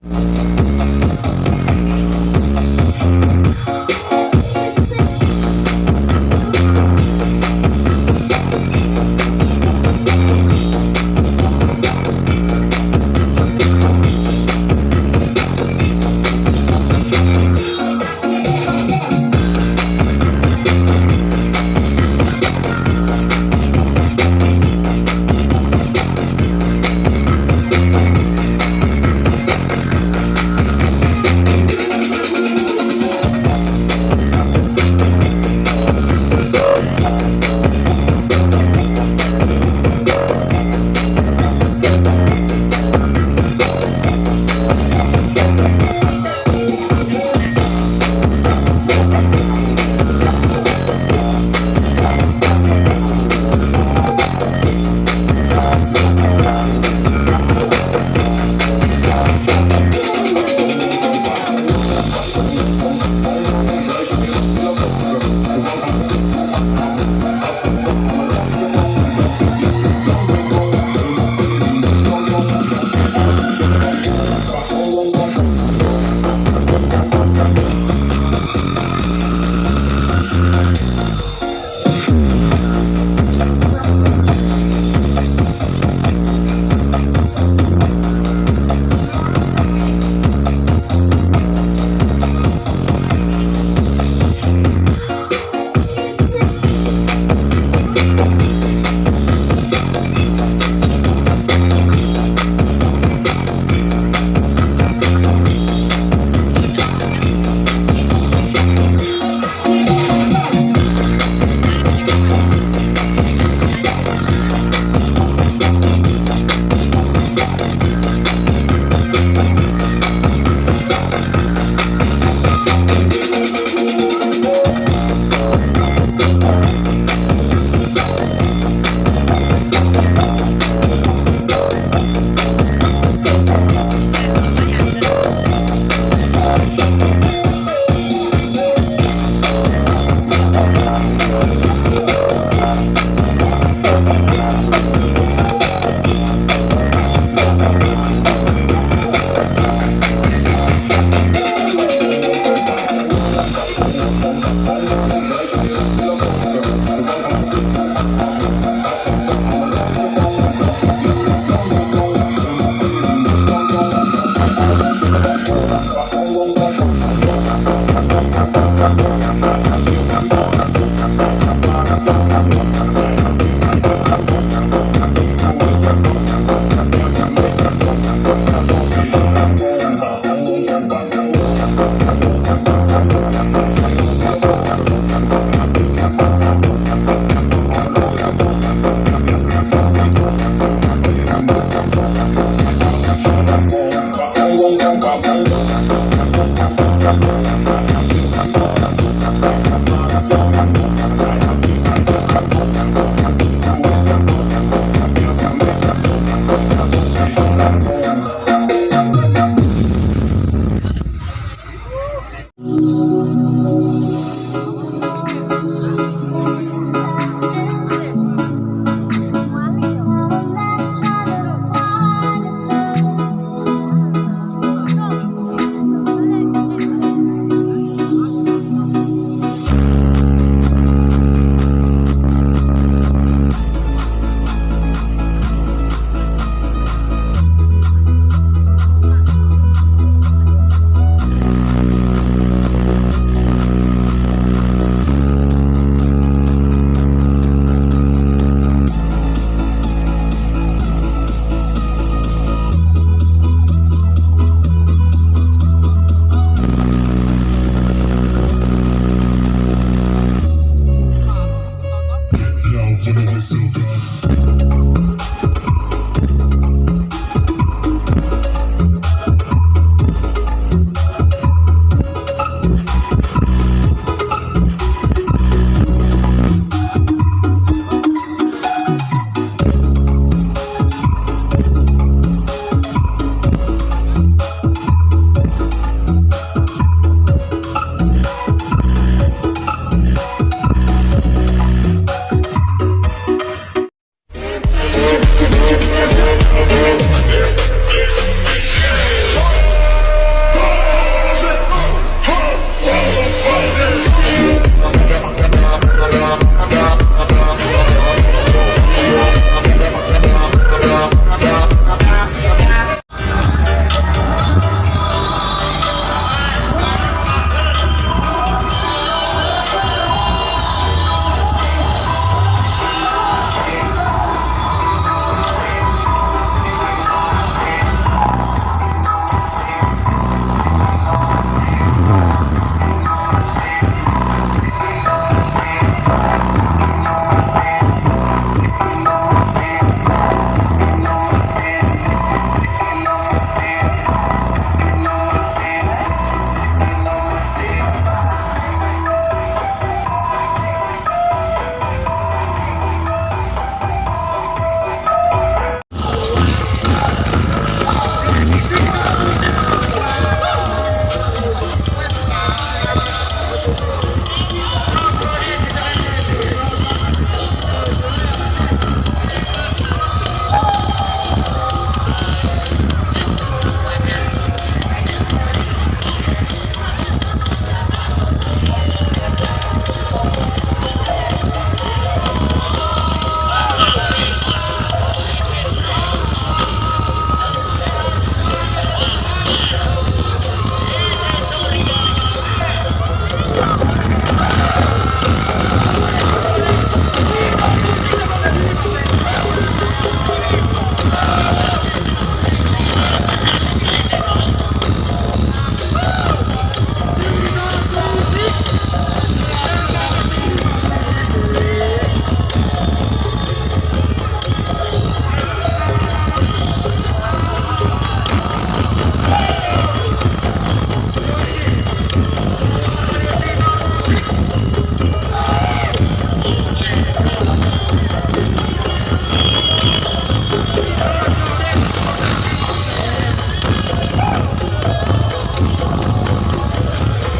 Yo, when Let me see.